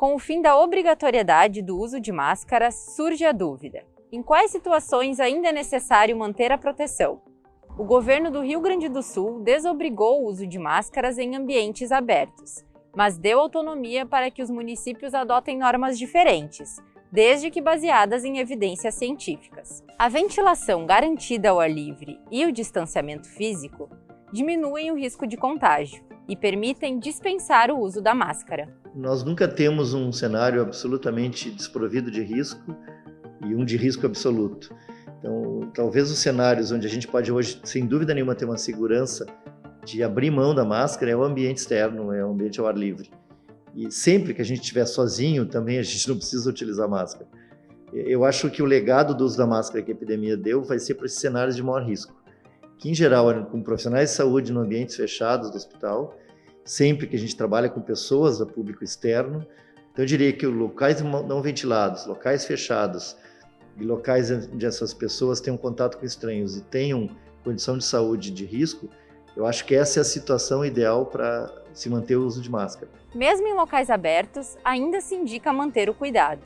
Com o fim da obrigatoriedade do uso de máscara, surge a dúvida. Em quais situações ainda é necessário manter a proteção? O governo do Rio Grande do Sul desobrigou o uso de máscaras em ambientes abertos, mas deu autonomia para que os municípios adotem normas diferentes, desde que baseadas em evidências científicas. A ventilação garantida ao ar livre e o distanciamento físico diminuem o risco de contágio e permitem dispensar o uso da máscara. Nós nunca temos um cenário absolutamente desprovido de risco e um de risco absoluto. Então, talvez os cenários onde a gente pode hoje, sem dúvida nenhuma, ter uma segurança de abrir mão da máscara é o ambiente externo, é o ambiente ao ar livre. E sempre que a gente estiver sozinho, também a gente não precisa utilizar máscara. Eu acho que o legado do uso da máscara que a epidemia deu vai ser para esses cenários de maior risco que em geral com profissionais de saúde no ambientes fechados do hospital, sempre que a gente trabalha com pessoas do público externo. Então eu diria que locais não ventilados, locais fechados e locais onde essas pessoas tenham contato com estranhos e tenham condição de saúde de risco, eu acho que essa é a situação ideal para se manter o uso de máscara. Mesmo em locais abertos, ainda se indica manter o cuidado.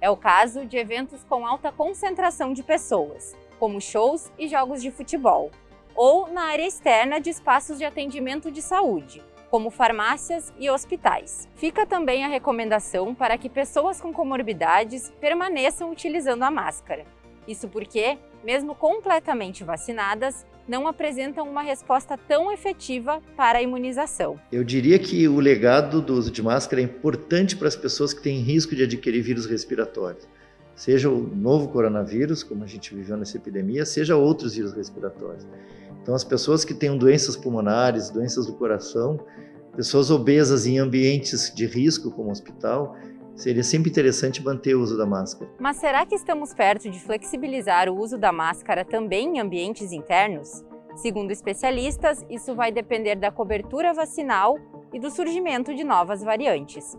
É o caso de eventos com alta concentração de pessoas, como shows e jogos de futebol ou na área externa de espaços de atendimento de saúde, como farmácias e hospitais. Fica também a recomendação para que pessoas com comorbidades permaneçam utilizando a máscara. Isso porque, mesmo completamente vacinadas, não apresentam uma resposta tão efetiva para a imunização. Eu diria que o legado do uso de máscara é importante para as pessoas que têm risco de adquirir vírus respiratórios. Seja o novo coronavírus, como a gente viveu nessa epidemia, seja outros vírus respiratórios. Então, as pessoas que têm doenças pulmonares, doenças do coração, pessoas obesas em ambientes de risco, como hospital, seria sempre interessante manter o uso da máscara. Mas será que estamos perto de flexibilizar o uso da máscara também em ambientes internos? Segundo especialistas, isso vai depender da cobertura vacinal e do surgimento de novas variantes.